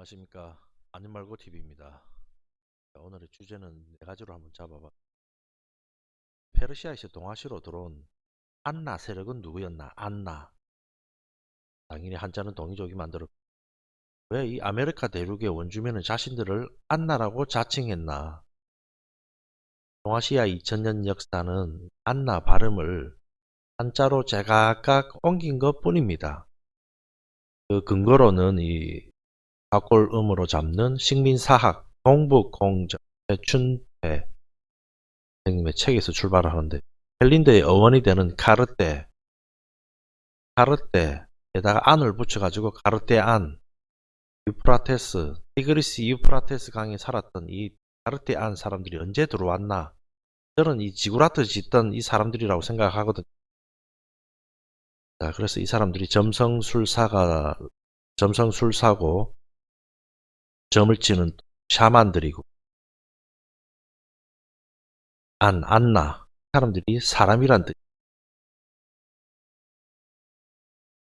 안녕하십니까 아님말고 TV입니다. 오늘의 주제는 네 가지로 한번 잡아봐. 페르시아에서 동아시아로 들어온 안나 세력은 누구였나? 안나. 당연히 한자는 동이족이 만들었고 왜 이 아메리카 대륙의 원주민은 자신들을 안나라고 자칭했나? 동아시아 2000년 역사는 안나 발음을 한자로 제각각 옮긴 것 뿐입니다. 그 근거로는 이 가골음으로 잡는 식민사학 동북공정 춘배 선생님의 책에서 출발을 하는데 헬린드의 어원이 되는 카르테 카르테에다가 안을 붙여가지고 카르테 안 유프라테스 티그리스 유프라테스 강에 살았던 이 카르테 안 사람들이 언제 들어왔나 저는 이 지구라트 짓던 이 사람들이라고 생각하거든요. 자, 그래서 이 사람들이 점성술사가 점성술사고 점을 치는 샤만들이고 안, 안나 사람들이 사람이란 뜻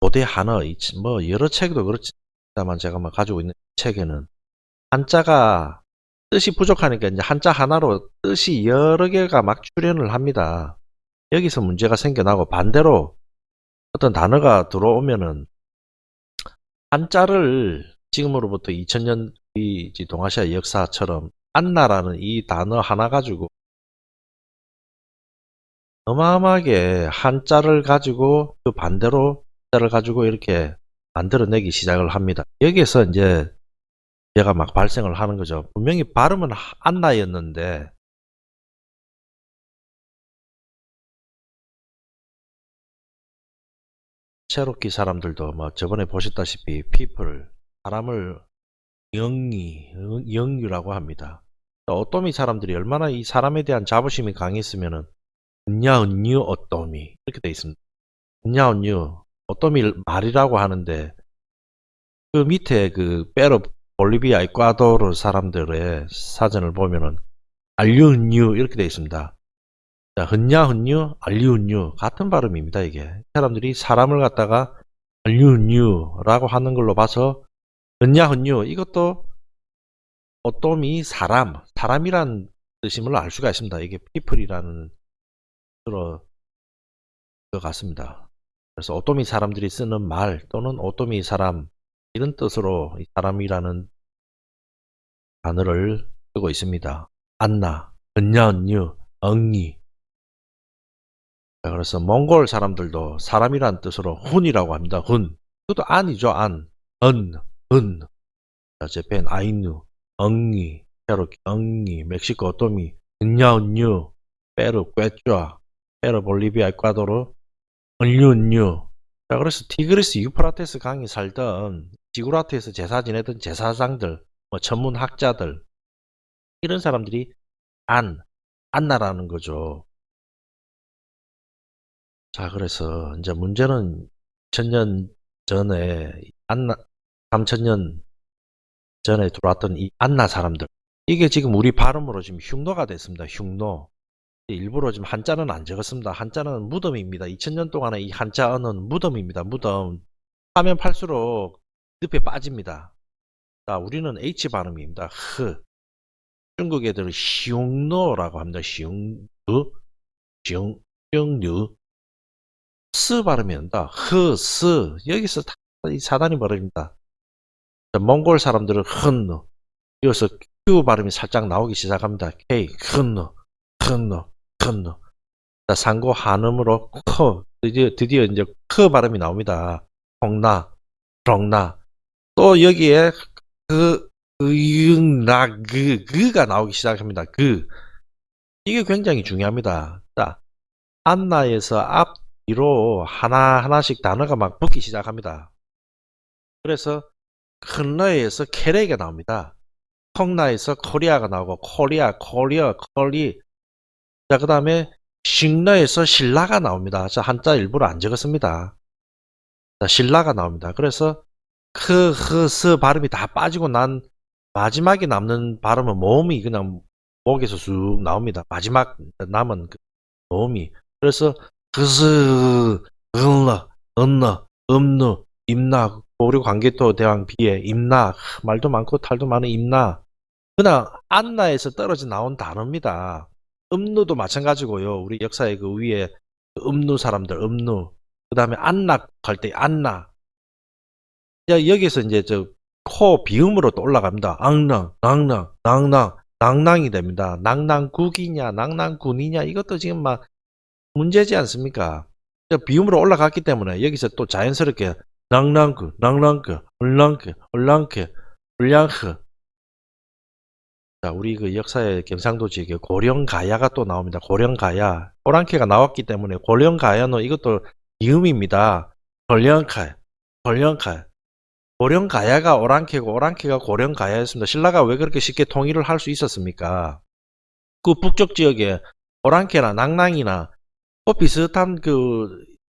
고대 한어 뭐 여러 책도 그렇지만 제가 막 가지고 있는 책에는 한자가 뜻이 부족하니까 이제 한자 하나로 뜻이 여러 개가 막 출현을 합니다. 여기서 문제가 생겨나고 반대로 어떤 단어가 들어오면은 한자를 지금으로부터 2000년 이 동아시아 역사처럼 안나라는 이 단어 하나 가지고 어마어마하게 한자를 가지고 그 반대로 한자를 가지고 이렇게 만들어내기 시작을 합니다. 여기에서 이제 얘가 막 발생을 하는 거죠. 분명히 발음은 안나였는데 체로키 사람들도 뭐 저번에 보셨다시피 people 사람을 영리, 영유라고 합니다. 어떠미 사람들이 얼마나 이 사람에 대한 자부심이 강했으면은 은야 은유 어떠미 이렇게 돼 있습니다. 은야 은유 어떠미 말이라고 하는데 그 밑에 그 페루 볼리비아 이과도르 사람들의 사전을 보면은 알류은유 이렇게 돼 있습니다. 자, 흔냐흔유, 알류은유 같은 발음입니다. 이게 사람들이 사람을 갖다가 알류은유라고 하는 걸로 봐서 은야흔유 이것도 어떠미 사람, 사람이란 뜻임을 알 수가 있습니다. 이게 people이라는 것 같습니다. 그래서 어떠미 사람들이 쓰는 말 또는 어떠미 사람 이런 뜻으로 사람이라는 단어를 쓰고 있습니다. 안나, 은야은유, 엉이 그래서 몽골 사람들도 사람이란 뜻으로 훈이라고 합니다. 훈. 그것도 안이죠. 안. 은. 은, 재팬, 아이누, 엉니, 페루, 엉니, 멕시코, 오토미, 은야은유, 페루, 꿰쭈아, 페루, 볼리비아, 에콰도르, 은유 은유. 자, 그래서 티그리스 유프라테스 강이 살던 지구라트에서 제사 지내던 제사장들, 뭐 천문학자들, 이런 사람들이 안, 안나라는 거죠. 자, 그래서 이제 문제는 천년 전에 안나, 3천년 전에 들어왔던 이 안나 사람들 이게 지금 우리 발음으로 지금 흉노가 됐습니다. 흉노 일부러 지금 한자는 안 적었습니다. 한자는 무덤입니다. 2000년 동안에 이 한자어는 무덤입니다. 무덤 하면 팔수록 늪에 빠집니다. 자, 우리는 H 발음입니다. 흐 중국 애들은 흉노라고 합니다. 흉누 흉흉누 스 발음이 된다. 흐, 스 여기서 다 사단이 벌어집니다. 몽골 사람들은 흔노 이어서 Q 발음이 살짝 나오기 시작합니다. K 흔노 흔노 흔노 상고 한음으로 커 드디어, 드디어 이제 커 발음이 나옵니다. 홍나 롱나 또 여기에 그 의응나 그 그가 나오기 시작합니다. 그 이게 굉장히 중요합니다. 자 안나에서 앞 뒤로 하나 하나씩 단어가 막 붙기 시작합니다. 그래서 큰러에서 캐레가 나옵니다. 콩나에서 코리아가 나오고 코리아, 코리아, 코리 자, 그 다음에 싱러에서 신라가 나옵니다. 자, 한자 일부러 안 적었습니다. 자, 신라가 나옵니다. 그래서 크, 흐, 스 발음이 다 빠지고 난 마지막에 남는 발음은 모음이 그냥 목에서 쑥 나옵니다. 마지막 남은 그 모음이. 그래서 그스, 은러, 은러, 음누, 임나, 고려 광개토 대왕 비에 임나 말도 많고 탈도 많은 임나 그냥 안나에서 떨어져 나온 단어입니다. 음누도 마찬가지고요. 우리 역사의 그 위에 그 음누 사람들 음누 그 다음에 안락 할때 안나 야, 여기서 이제 저 코 비음으로 또 올라갑니다. 앙낭, 낭낭, 낭낭, 낭낭이 됩니다. 낭낭국이냐, 낭낭군이냐 이것도 지금 막 문제지 않습니까? 저 비음으로 올라갔기 때문에 여기서 또 자연스럽게 낭낭그, 낭낭그, 얼랑크, 얼랑크, 얼량크 자, 우리 그 역사의 경상도 지역에 고령가야가 또 나옵니다. 고령가야. 오랑캐가 나왔기 때문에 고령가야는 이것도 이음입니다. 고령가, 고령가. 고령가야가 오랑캐고 오랑캐가 고령가야였습니다. 신라가 왜 그렇게 쉽게 통일을 할 수 있었습니까? 그 북쪽 지역에 오랑캐나 낭낭이나 또 비슷한 그,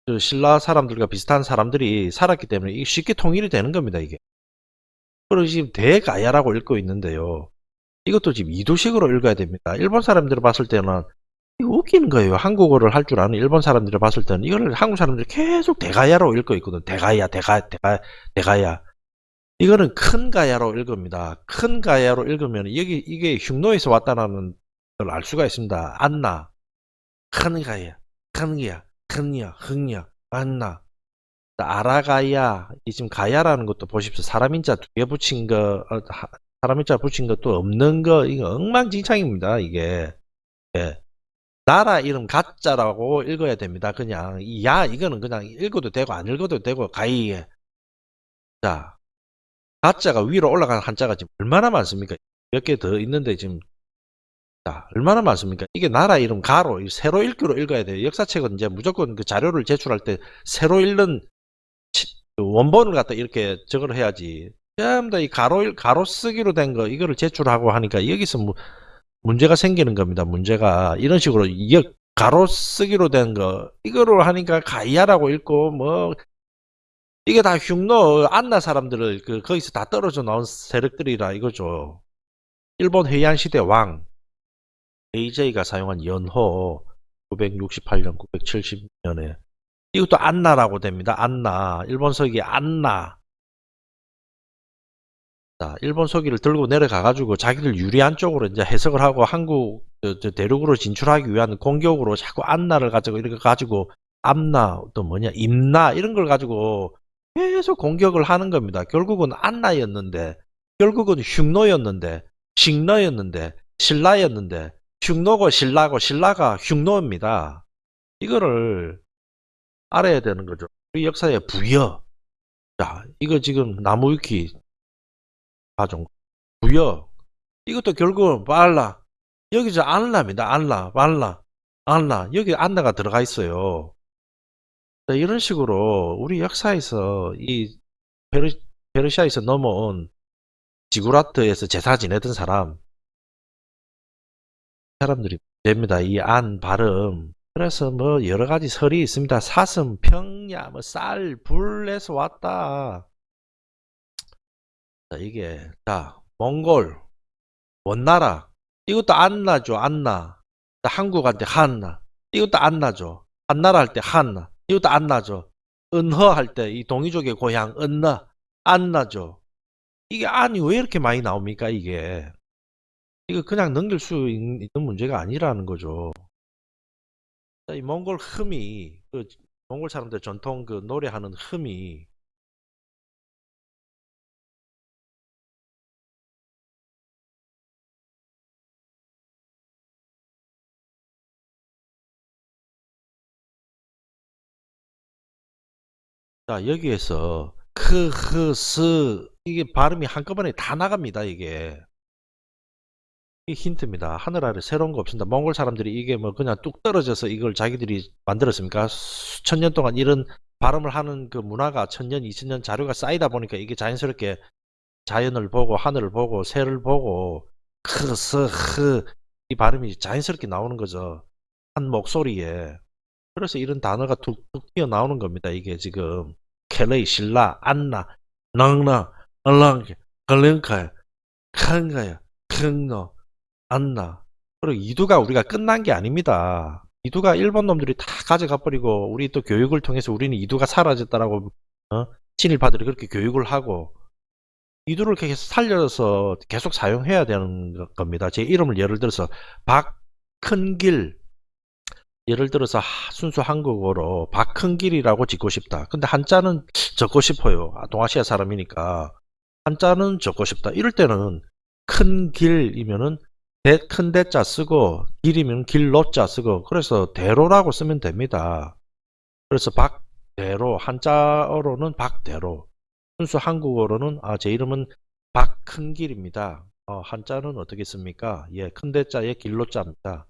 그 신라 사람들과 비슷한 사람들이 살았기 때문에 쉽게 통일이 되는 겁니다. 이게. 그리고 지금 대가야라고 읽고 있는데요. 이것도 지금 이도식으로 읽어야 됩니다. 일본 사람들이 봤을 때는 웃기는 거예요. 한국어를 할 줄 아는 일본 사람들이 봤을 때는 이거를 한국 사람들이 계속 대가야로 읽고 있거든. 대가야, 대가, 대가, 대가야. 이거는 큰 가야로 읽습니다. 큰 가야로 읽으면 여기 이게 흉노에서 왔다는 걸 알 수가 있습니다. 안나, 큰 가야, 큰 야, 큰 야, 흥야, 안나. 아라가야, 이 지금 가야라는 것도 보십시오. 사람 인자 두 개 붙인 거, 어, 하- 사람 인자 붙인 것도 없는 거, 이거 엉망진창입니다. 이게. 예. 나라 이름 가짜라고 읽어야 됩니다. 그냥 이야 이거는 그냥 읽어도 되고 안 읽어도 되고 가이. 자, 가짜가 위로 올라간 한자가 지금 얼마나 많습니까? 몇 개 더 있는데 지금 자, 얼마나 많습니까? 이게 나라 이름 가로 이 세로 읽기로 읽어야 돼요. 역사책은 이제 무조건 그 자료를 제출할 때 세로 읽는 치- 그 원본을 갖다 이렇게 적을 해야지. 전부 다이 가로 읽- 가로 쓰기로 된 거 이거를 제출하고 하니까 여기서 뭐 문제가 생기는 겁니다. 문제가 이런 식으로 이 가로 쓰기로 된 거 이거로 하니까 가이아라고 읽고 뭐 이게 다 흉노 안나 사람들을 그 거기서 다 떨어져 나온 세력들이라 이거죠. 일본 해양 시대 왕 AJ가 사용한 연호 968년 970년에 이것도 안나라고 됩니다. 안나 일본 서기 안나 자, 일본 서기를 들고 내려가 가지고 자기들 유리한 쪽으로 이제 해석을 하고 한국 대륙으로 진출하기 위한 공격으로 자꾸 안나를 가지고 이렇게 가지고 암나 또 뭐냐 임나 이런 걸 가지고 계속 공격을 하는 겁니다. 결국은 안나였는데 결국은 흉노였는데 식노였는데 신라였는데 흉노고 신라고 신라가 흉노입니다. 이거를 알아야 되는 거죠. 우리 역사의 부여. 자, 이거 지금 나무위키 가정 부여 이것도 결국은 빨라 여기서 안라입니다 안라 빨라 안라 여기 안나가 들어가 있어요 자, 이런 식으로 우리 역사에서 이 페르, 페르시아에서 넘어온 지구라트에서 제사 지내던 사람 사람들이 됩니다 이 안 발음 그래서 뭐 여러 가지 설이 있습니다 사슴 평야 뭐 쌀 불에서 왔다 자, 이게, 자, 몽골, 원나라. 이것도 안나죠, 안나. 자, 한국한테 한나. 이것도 안나죠. 한나라 할 때 한나. 이것도 안나죠. 은허 할 때 이 동이족의 고향 은나. 안나죠. 이게 안이 왜 이렇게 많이 나옵니까, 이게? 이거 그냥 넘길 수 있- 있는 문제가 아니라는 거죠. 자, 이 몽골 흠이, 그, 몽골 사람들 전통 그 노래하는 흠이, 자, 여기에서 크, 흐, 스 이게 발음이 한꺼번에 다 나갑니다, 이게. 이 힌트입니다. 하늘 아래 새로운 거 없습니다. 몽골 사람들이 이게 뭐 그냥 뚝 떨어져서 이걸 자기들이 만들었습니까? 수천 년 동안 이런 발음을 하는 그 문화가 천년, 이천년 자료가 쌓이다 보니까 이게 자연스럽게 자연을 보고 하늘을 보고 새를 보고 크, 스, 흐이 발음이 자연스럽게 나오는 거죠. 한 목소리에. 그래서 이런 단어가 툭툭 튀어나오는 겁니다. 이게 지금 켈레이, 신라, 안나, 낭나, 얼랑게, 걸렁카야, 칸가야, 큰노, 안나. 그리고 이두가 우리가 끝난 게 아닙니다. 이두가 일본 놈들이 다 가져가 버리고 우리 또 교육을 통해서 우리는 이두가 사라졌다라고 어? 친일파들이 그렇게 교육을 하고 이들을 계속 살려서 계속 사용해야 되는 거- 겁니다. 제 이름을 예를 들어서 박큰길 예를 들어서 하- 순수 한국어로 박큰길이라고 짓고 싶다. 근데 한자는 적고 싶어요. 아, 동아시아 사람이니까 한자는 적고 싶다. 이럴 때는 큰 길이면은 대, 큰 대자 쓰고 길이면 길로자 쓰고 그래서 대로라고 쓰면 됩니다. 그래서 박대로 한자어로는 박대로 순수 한국어로는 아 제 이름은 박큰길입니다. 어, 한자는 어떻게 씁니까? 예, 큰 대자에 길로자입니다.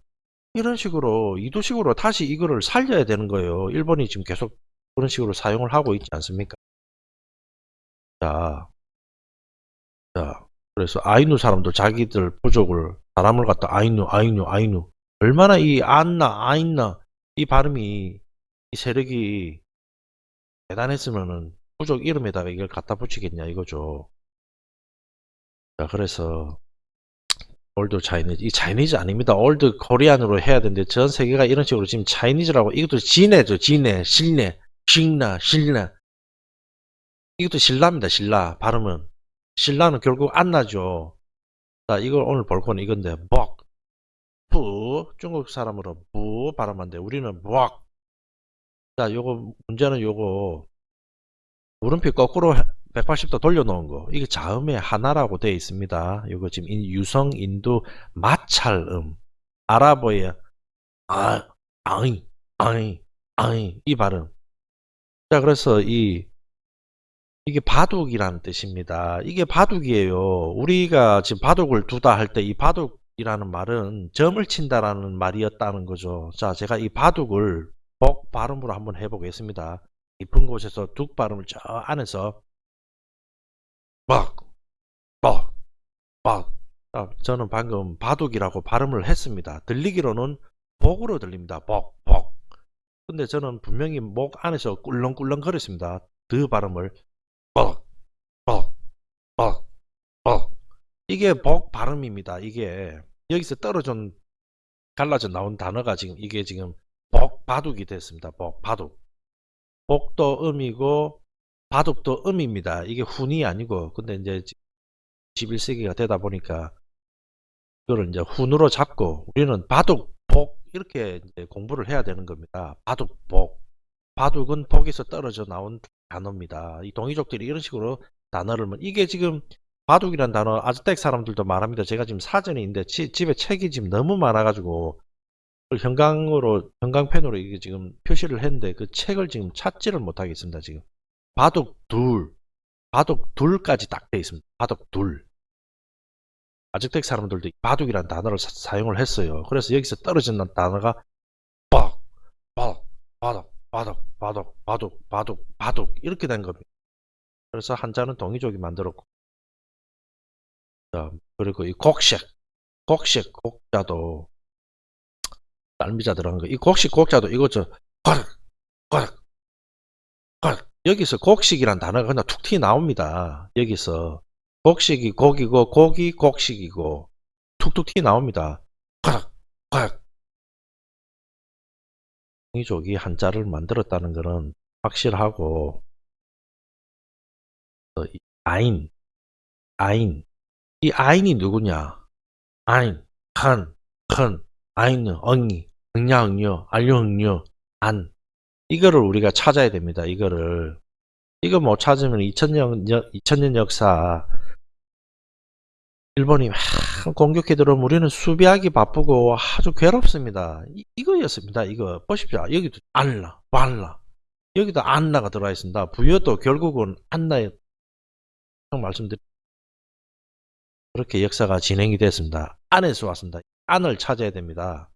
이런 식으로 이도식으로 다시 이거를 살려야 되는 거예요. 일본이 지금 계속 그런 식으로 사용을 하고 있지 않습니까? 자, 자, 그래서 아이누 사람도 자기들 부족을 사람을 갖다 아이누, 아이누, 아이누 얼마나 이 안나, 아인나 이 발음이 이 세력이 대단했으면은 부족 이름에다가 이걸 갖다 붙이겠냐 이거죠. 자, 그래서 올드 차이니즈 이 차이니즈 아닙니다. 올드 코리안으로 해야 되는데 전 세계가 이런 식으로 지금 차이니즈라고 이것도 진해죠. 진해, 실내, 신나, 신나 이것도 신라입니다. 신라 발음은 신라는 결국 안 나죠. 자 이걸 오늘 볼 거는 이건데 벅, 부 중국 사람으로 부 발음한데 우리는 벅. 자 요거 문제는 요거 물음표 거꾸로 180도 돌려놓은 거 이게 자음의 하나라고 되어 있습니다. 이거 지금 인- 유성 인도 마찰음 아랍어의 아, 아이, 아이, 아이 이 발음. 자 그래서 이 이게 바둑이라는 뜻입니다. 이게 바둑이에요. 우리가 지금 바둑을 두다 할 때 이 바둑이라는 말은 점을 친다라는 말이었다는 거죠. 자 제가 이 바둑을 복 발음으로 한번 해보겠습니다. 깊은 곳에서 둑 발음을 저 안에서 빡, 빡, 빡. 아, 저는 방금 바둑이라고 발음을 했습니다. 들리기로는 복으로 들립니다. 복, 복. 근데 저는 분명히 목 안에서 꿀렁꿀렁 거렸습니다. 드 발음을 복, 복, 복, 복. 이게 복 발음입니다. 이게 여기서 떨어져 갈라져 나온 단어가 지금 이게 지금 복 바둑이 됐습니다. 복 바둑. 복도 음이고 바둑도 음입니다. 이게 훈이 아니고 근데 이제 11세기가 되다 보니까 그걸 이제 훈으로 잡고 우리는 바둑, 복 이렇게 공부를 해야 되는 겁니다. 바둑, 복. 바둑은 복에서 떨어져 나온 단어입니다. 이 동이족들이 이런 식으로 단어를 뭐- 이게 지금 바둑이란 단어 아즈텍 사람들도 말합니다. 제가 지금 사전이 있는데 지- 집에 책이 지금 너무 많아가지고 형광으로 형광펜으로 이게 지금 표시를 했는데 그 책을 지금 찾지를 못하겠습니다. 지금 바둑 둘, 바둑 둘까지 딱 돼 있습니다. 바둑 둘. 아즈텍 사람들도 바둑이라는 단어를 사, 용을 했어요. 그래서 여기서 떨어진 단어가 빡, 바둑, 바둑, 바둑, 바둑, 바둑, 바둑, 바둑 이렇게 된 겁니다. 그래서 한자는 동이족이 만들었고, 자, 그리고 이 곡식, 곡식, 곡자도 딸미자 들어간 거. 이 곡식, 곡자도 이거 저 거륵, 거륵, 거륵. 여기서 곡식이란 단어가 그냥 툭튀 나옵니다. 여기서 곡식이 곡이고 고기 곡식이고 툭툭 튀 나옵니다. 거륵, 거륵. 동이족이 한자를 만들었다는 것은 확실하고 어, 이 아인, 아인. 이 아인이 누구냐? 아인, 칸, 큰, 아인, 엉이, 응냐, 응녀, 알려, 응녀, 안. 이거를 우리가 찾아야 됩니다. 이거를. 이거 못 찾으면 2000년, 2000년 역사 일본이 막 공격해 들어오면 우리는 수비하기 바쁘고 아주 괴롭습니다. 이, 이거였습니다. 이거 보십시오. 여기도 알라, 발라. 여기도 안나가 들어와 있습니다. 부여도 결국은 안나에 말씀드린 그렇게 역사가 진행이 됐습니다. 안에서 왔습니다. 안을 찾아야 됩니다.